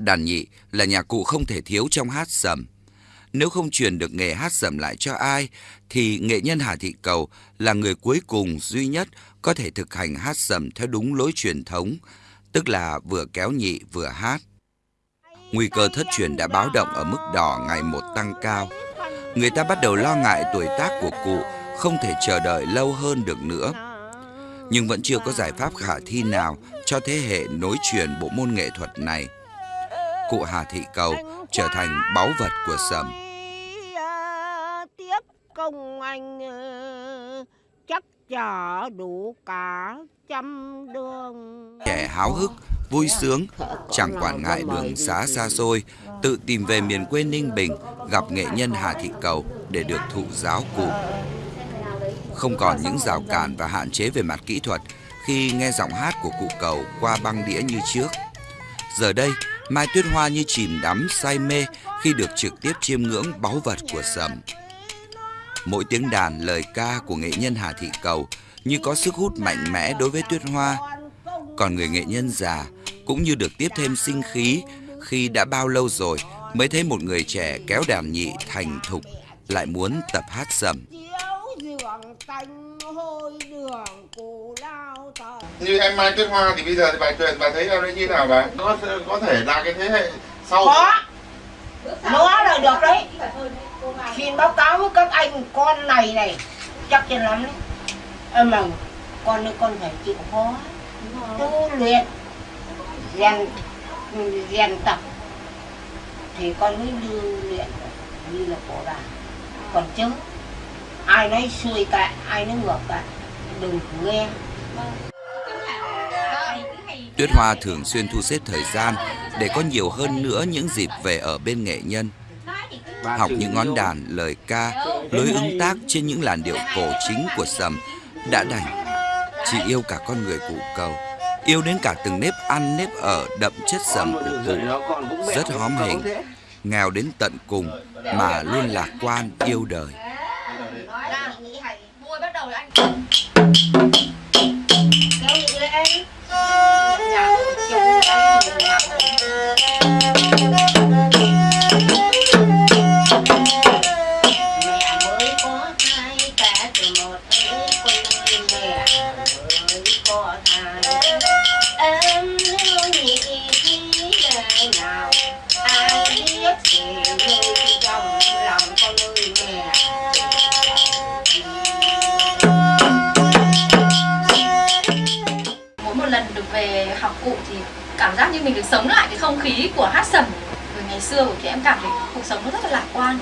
Đàn nhị là nhạc cụ không thể thiếu trong hát sầm. Nếu không truyền được nghề hát sầm lại cho ai, thì nghệ nhân Hà Thị Cầu là người cuối cùng duy nhất có thể thực hành hát sầm theo đúng lối truyền thống, tức là vừa kéo nhị vừa hát. Nguy cơ thất truyền đã báo động ở mức đỏ ngày một tăng cao. Người ta bắt đầu lo ngại tuổi tác của cụ không thể chờ đợi lâu hơn được nữa. Nhưng vẫn chưa có giải pháp khả thi nào cho thế hệ nối truyền bộ môn nghệ thuật này. Cụ Hà Thị Cầu trở thành báu vật của sầm. Tiếp công anh ờ, chắc chở đủ cả trăm đường. Trẻ háo hức, vui sướng, chẳng quản ngại đường xá xa xôi, tự tìm về miền quê Ninh Bình gặp nghệ nhân Hà Thị Cầu để được thụ giáo cụ. Không còn những rào cản và hạn chế về mặt kỹ thuật khi nghe giọng hát của cụ Cầu qua băng đĩa như trước. Giờ đây, Mai Tuyết Hoa như chìm đắm say mê khi được trực tiếp chiêm ngưỡng báu vật của sầm. Mỗi tiếng đàn, lời ca của nghệ nhân Hà Thị Cầu như có sức hút mạnh mẽ đối với Tuyết Hoa. Còn người nghệ nhân già cũng như được tiếp thêm sinh khí khi đã bao lâu rồi mới thấy một người trẻ kéo đàn nhị thành thục lại muốn tập hát sầm. Như em Mai Tuyết Hoa thì bây giờ thì bài truyền bà thấy em như nào bà? Có có thể là cái thế hệ sau Có. Nó là được đấy. Xin báo cáo với các anh con này này. Chắc chắn lắm đấy. Em mà con nữa con phải chịu khó. Tu luyện, Rèn Rèn tập. Thì con mới lưu luyện Như là cổ đàn Còn chứ, Ai nói xuôi cả Ai nói ngược cả Đừng nghe Tuyết Hoa thường xuyên thu xếp thời gian để có nhiều hơn nữa những dịp về ở bên nghệ nhân. Học những ngón đàn, lời ca, lối ứng tác trên những làn điệu cổ chính của sầm đã đành. chị yêu cả con người cụ cầu, yêu đến cả từng nếp ăn nếp ở đậm chất sầm của cụ, rất hóm hình, nghèo đến tận cùng mà luôn lạc quan yêu đời. Mỗi một lần được về học cụ thì cảm giác như mình được sống lại cái không khí của hát sầm. Từ ngày xưa của chị em cảm thấy cuộc sống nó rất là lạc quan.